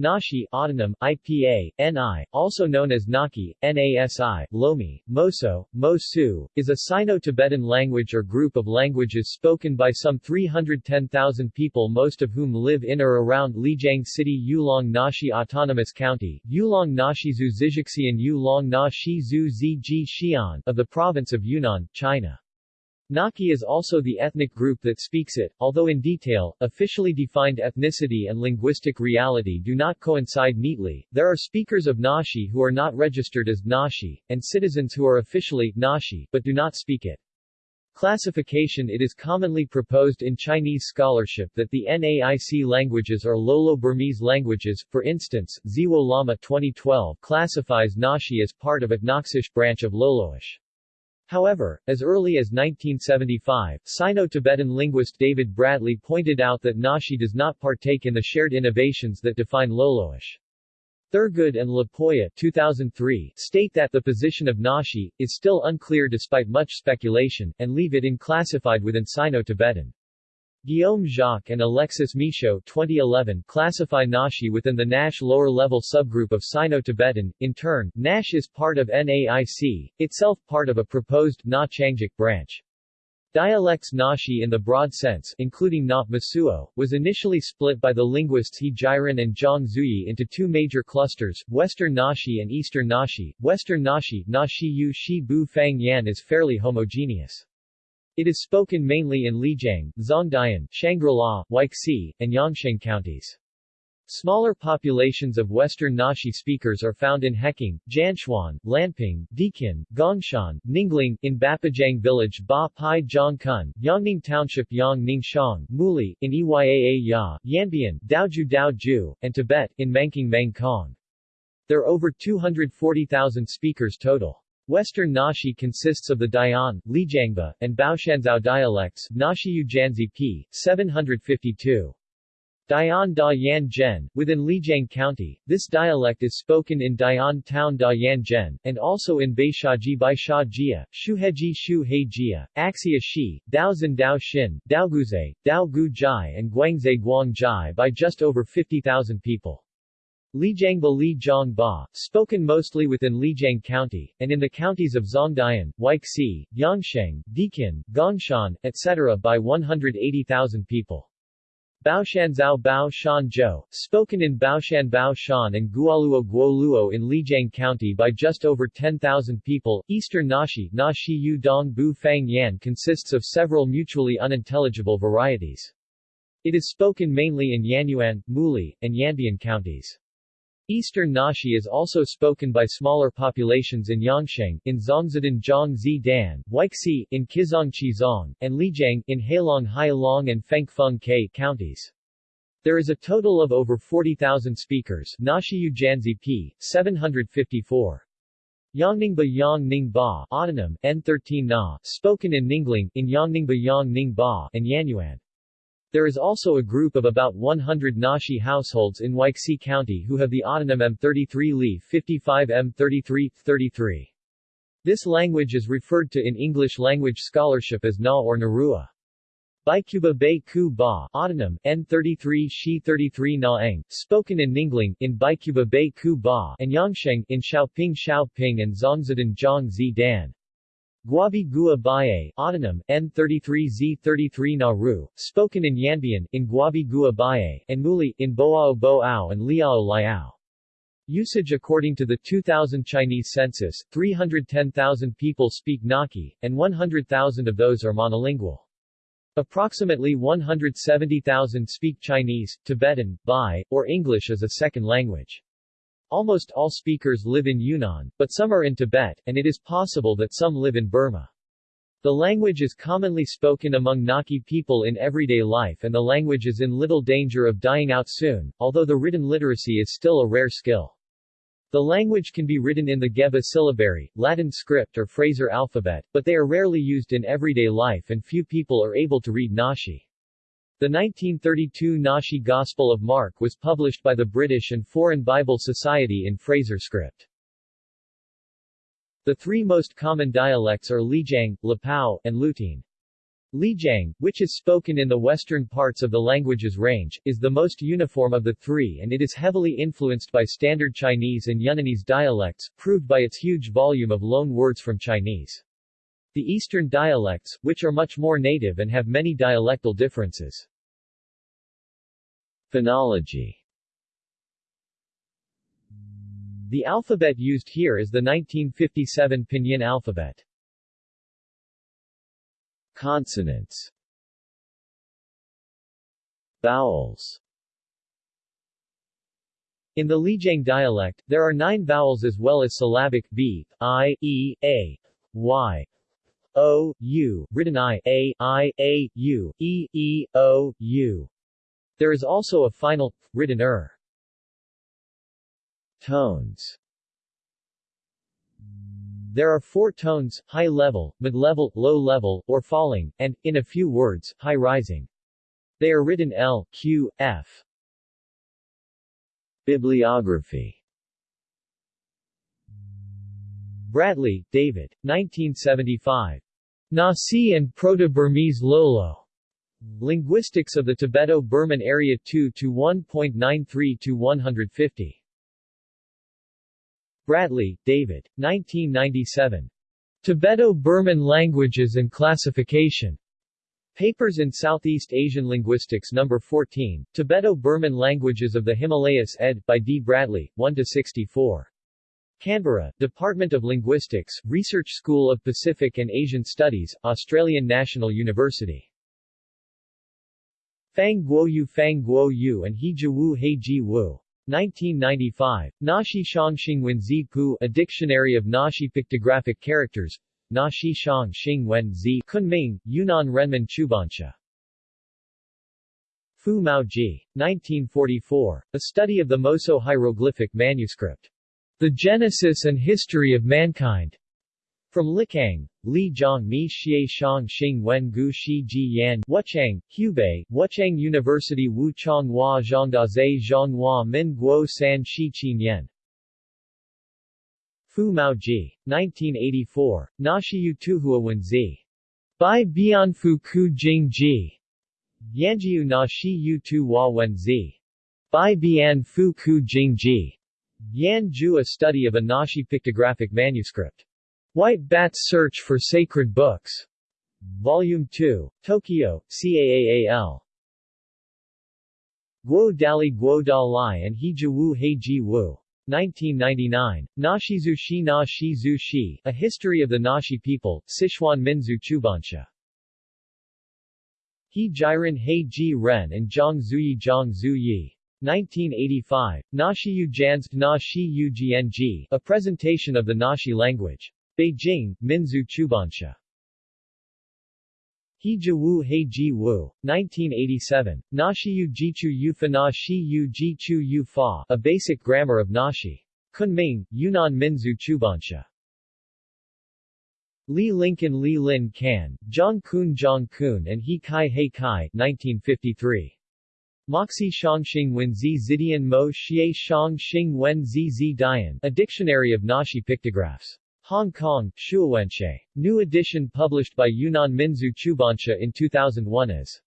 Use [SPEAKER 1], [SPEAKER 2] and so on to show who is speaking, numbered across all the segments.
[SPEAKER 1] Nashi autonym, IPA, NI, also known as Nakhi, NASI, Lomi, Moso, Mosu, is a Sino-Tibetan language or group of languages spoken by some 310,000 people most of whom live in or around Lijiang City Yulong Nashi Autonomous County, Yulong Nashi Zhu Zijixian Yulong Nashi Zhu Ziji Xian of the province of Yunnan, China. Naki is also the ethnic group that speaks it, although in detail, officially defined ethnicity and linguistic reality do not coincide neatly. There are speakers of Nashi who are not registered as Nashi, and citizens who are officially Nashi, but do not speak it. Classification It is commonly proposed in Chinese scholarship that the NAIC languages are Lolo-Burmese languages, for instance, Ziwo Lama 2012 classifies Nashi as part of a Naxish branch of Loloish. However, as early as 1975, Sino-Tibetan linguist David Bradley pointed out that Nashi does not partake in the shared innovations that define Loloish. Thurgood and LaPolla 2003 state that the position of Nashi is still unclear despite much speculation, and leave it unclassified within Sino-Tibetan. Guillaume Jacques and Alexis Michaud 2011 classify Nashi within the Naish lower-level subgroup of Sino-Tibetan. In turn, Naish is part of NAIC, itself part of a proposed Na Changjik branch. Dialects Nashi in the broad sense, including Na Mosuo, was initially split by the linguists He Jiren and Zhang Zuyi into two major clusters, Western Nashi and Eastern Nashi. Western Nashi, Nashi Yu Shi Bu Fang Yan is fairly homogeneous. It is spoken mainly in Lijiang, Zhongdian, Shangri-La, Huaixi, and Yongsheng counties. Smaller populations of Western Nashi speakers are found in Heking, Jianchuan, Lanping, Dikin, Gongshan, Ningling, in Bapajang village Ba Pai Kun, Yangning Township Yang Ningshang, Muli, in Eyaa Ya, Yanbian, Daoju Daoju, and Tibet, in Mangking Mang Kong. There are over 240,000 speakers total. Western Nashi consists of the Dayan, Lijiangba, and Baoshanzhou dialects Nashi Janzi p. 752. Dayan Da Yan Zhen, within Lijiang County, this dialect is spoken in Dayan Town Da Yan Zhen, and also in Baishaji Bai Sha Jia, Shuheji Shu He Jia, Axia Shi, Daozan Dao Xin, Daoguze, Dao Gu Jai and Guangze Guang Jai by just over 50,000 people. Lijiangba Li Zhang Ba, spoken mostly within Lijiang County, and in the counties of Zhongdian, Huaixi, Yongsheng, Dikin, Gongshan, etc. by 180,000 people. Baoshanzhou Bao Shan Zhou, spoken in Baoshan Bao Shan and Guoluo Guoluo in Lijiang County by just over 10,000 people. Eastern Nashi Nashi Yu Dong Bu Fang Yan consists of several mutually unintelligible varieties. It is spoken mainly in Yanyuan, Muli, and Yanbian counties. Eastern Nashi is also spoken by smaller populations in Yongsheng, in Zhongzi Dan, Huaixi, in Qizhangqi Zhong, and Lijiang, in Heilong Hailong and Fengfeng K counties. There is a total of over 40,000 speakers Janzi p. 754. Yongningba Yongningba autonym, N13 Na, spoken in Ningling, in Yongningba Yongningba and Yanyuan. There is also a group of about 100 Nashi households in Huaixi County who have the autonym M33 Li 55 M33, 33. This language is referred to in English language scholarship as Na or Narua. Baikuba Bei Ku Ba autonym, N33 Shi 33 Naeng, spoken in Ningling, in Baikuba Bei Ku Ba and Yangsheng in Xiaoping Xiaoping and Zhongzhidun Zhang Zi Dan. Guabi Gua Baye, autonym, N33Z33 Nauru, spoken in Yanbian, in Guabi Gua Baye, and Muli, in Boao Boao and Liao Liao. Usage According to the 2000 Chinese census, 310,000 people speak Naki, and 100,000 of those are monolingual. Approximately 170,000 speak Chinese, Tibetan, Bai, or English as a second language. Almost all speakers live in Yunnan, but some are in Tibet, and it is possible that some live in Burma. The language is commonly spoken among Naki people in everyday life and the language is in little danger of dying out soon, although the written literacy is still a rare skill. The language can be written in the Geba syllabary, Latin script or Fraser alphabet, but they are rarely used in everyday life and few people are able to read Nashi. The 1932 Nashi Gospel of Mark was published by the British and Foreign Bible Society in Fraser script. The three most common dialects are Lijiang, Lapao, and Lutine. Lijiang, which is spoken in the western parts of the language's range, is the most uniform of the three and it is heavily influenced by Standard Chinese and Yunnanese dialects, proved by its huge volume of loan words from Chinese. The eastern dialects, which are much more native and have many dialectal differences. Phonology The alphabet used here is the 1957 Pinyin alphabet. Consonants Vowels In the Lijiang dialect, there are nine vowels as well as syllabic b, i, e, a, y, o, u, written i, a, i, a, u, e, e, o, u. There is also a final, written er. Tones there are four tones, high level, mid-level, low level, or falling, and, in a few words, high rising. They are written L, Q, F. Bibliography Bradley, David, 1975. Nasi and Proto-Burmese Lolo. Linguistics of the Tibeto-Burman Area 2 to 1.93 to 150. Bradley, David. 1997. Tibeto-Burman Languages and Classification. Papers in Southeast Asian Linguistics No. 14, Tibeto-Burman Languages of the Himalayas ed. by D. Bradley, 1-64. Canberra, Department of Linguistics, Research School of Pacific and Asian Studies, Australian National University. Fang Guoyu Fang Guoyu and He Jiwu He Ji Wu. 1995, Nashi Shangxing Zi Pu A Dictionary of Nashi Pictographic Characters Nashi Shang Xing Wen Zi Kunming, Yunnan Renmin Chubansha Fu Mao Ji. 1944, A Study of the Moso Hieroglyphic Manuscript. The Genesis and History of Mankind. From Likang, Li Zhang Mi Xie Shang Xing Wen Gu Shi Ji Yan Wuchang, Hubei, Wuchang University Wu Chang Hua Zhangdaze Zhonghua Min Guo San Shi Qin Yan Fu Mao Ji. 1984, Nashiyu Tuhua Wen Zi. Bai Bianfu Ku Jing Ji. Yanjiu Na Shi Yu Tu Hua Wen Zi. Bai Bian Fu Ku Jing Ji. Yan Ju A study of a Nashi pictographic manuscript. White Bat's Search for Sacred Books. Volume 2. Tokyo, CAAAL. Guo Dali Guo Dalai and He Wu He Ji Wu. 1999, Nashizu Shi Na Shi Zu Shi, A History of the Nashi People, Sichuan Minzu Chubansha. He Jiren He Ji Ren and Zhang Zuyi Zhang Zuyi. 1985, Nashi Yu Jansk Na Shi Yu Gng, A Presentation of the Nashi Language. Beijing, Minzu Chubansha. He Wu He Ji Wu, 1987, Nashi Yu Jichu Yufa Na Shi Yu Jichu Yu Fa, A Basic Grammar of Nashi. Kunming, Yunnan Minzu Chubansha. Li Lincoln Li Lin Kan, Zhang Kun Zhang Kun and He Kai He Kai, 1953. Moxi Shangxing Wen Zi Zidian Mo Xie Shang Xing Wen Zi Zi Dian, A Dictionary of Nashi Pictographs. Hong Kong, Shuowenche. New edition published by Yunnan Minzu Chubansha in 2001 as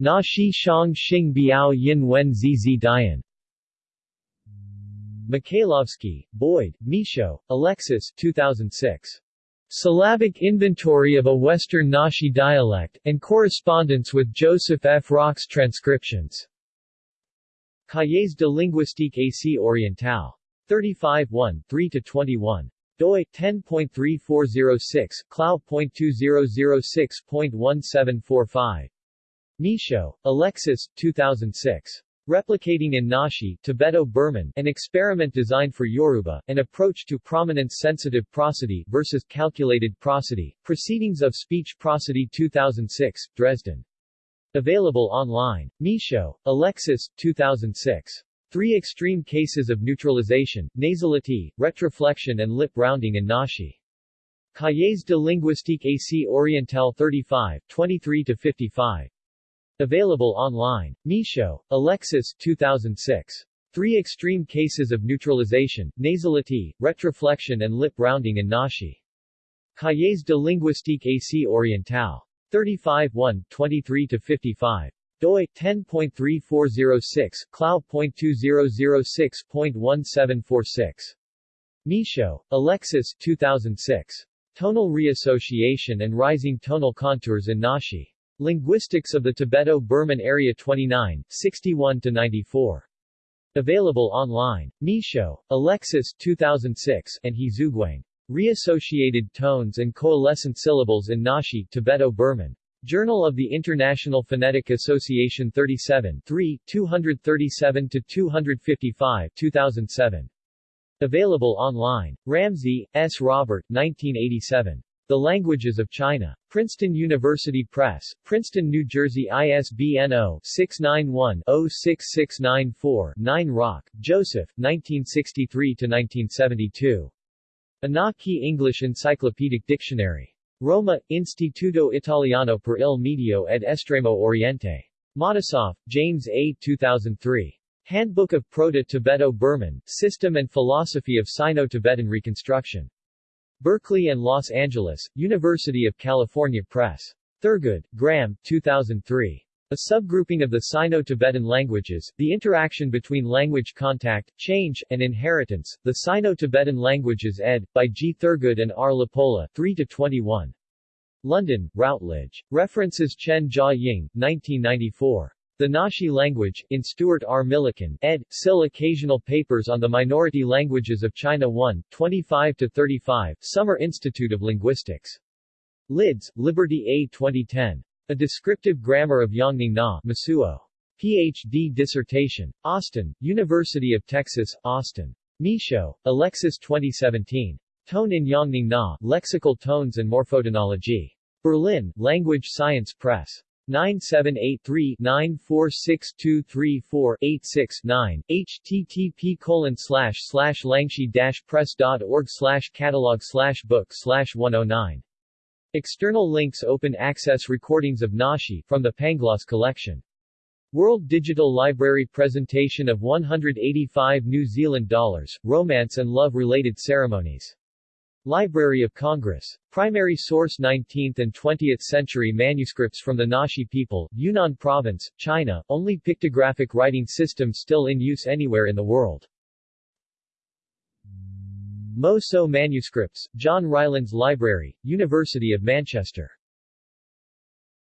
[SPEAKER 1] Na Shi Shang Xing Biao Yin Wen Zi Dian. Michailovsky, Boyd, Michaud, Alexis 2006. Syllabic Inventory of a Western Nashi Dialect, and Correspondence with Joseph F. Rock's Transcriptions. Cahiers de linguistique Asie orientale. 35 1, 3-21 doi 10.3406 clao.2006.1745 Michaud, Alexis 2006 Replicating in Nashi, Tibeto-Burman, an experiment designed for Yoruba, an approach to prominence-sensitive prosody versus calculated prosody, Proceedings of Speech Prosody 2006, Dresden. Available online. Michaud, Alexis, 2006. Three extreme cases of neutralization, nasality, retroflexion and lip rounding in Nashi. Cahiers de linguistique Asie orientale 35, 23-55. Available online. Michaud, Alexis 2006. Three extreme cases of neutralization, nasality, retroflexion and lip rounding in Nashi. Cahiers de linguistique Asie orientale. 35 1, 23-55 doi 10.3406 clao.2006.1746 Michaud, Alexis 2006 Tonal Reassociation and Rising Tonal Contours in Naxi Linguistics of the Tibeto-Burman Area 29 61 to 94 Available online. Michaud, Alexis 2006 and He Zhuguang Reassociated Tones and Coalescent Syllables in Naxi Tibeto-Burman Journal of the International Phonetic Association 37 3, 237-255 2007. Available online. Ramsey, S. Robert, 1987. The Languages of China. Princeton University Press, Princeton, New Jersey ISBN 0-691-06694-9 Rock, Joseph, 1963-1972. A Nakhi English Encyclopedic Dictionary. Roma, Istituto Italiano per il Medio ed Estremo Oriente. Matisoff, James A. 2003. Handbook of Proto-Tibeto-Burman, System and Philosophy of Sino-Tibetan Reconstruction. Berkeley and Los Angeles, University of California Press. Thurgood, Graham, 2003. A subgrouping of the Sino-Tibetan languages, the interaction between language contact, change, and inheritance, the Sino-Tibetan languages ed. by G. Thurgood and R. LaPolla, 3-21. London, Routledge. References Chen Jia Ying, 1994. The Naxi Language, in Stuart R. Milliken, ed., SIL Occasional Papers on the Minority Languages of China 1, 25-35, Summer Institute of Linguistics. Lidz, Liberty A. 2010. A Descriptive Grammar of Yongning Na Mosuo. Ph.D. dissertation. Austin, University of Texas, Austin. Michaud, Alexis 2017. Tone in Yongning Na, Lexical Tones and Morphotonology. Berlin, Language Science Press. 9783-946234-86-9, http colon slash slash langsci-press.org slash catalog slash book slash 109. External links Open access recordings of Naxi from the Pangloss collection. World Digital Library presentation of 185 New Zealand dollars, romance and love-related ceremonies. Library of Congress. Primary source 19th and 20th century manuscripts from the Naxi people, Yunnan Province, China, only pictographic writing system still in use anywhere in the world. Moso Manuscripts, John Rylands Library, University of Manchester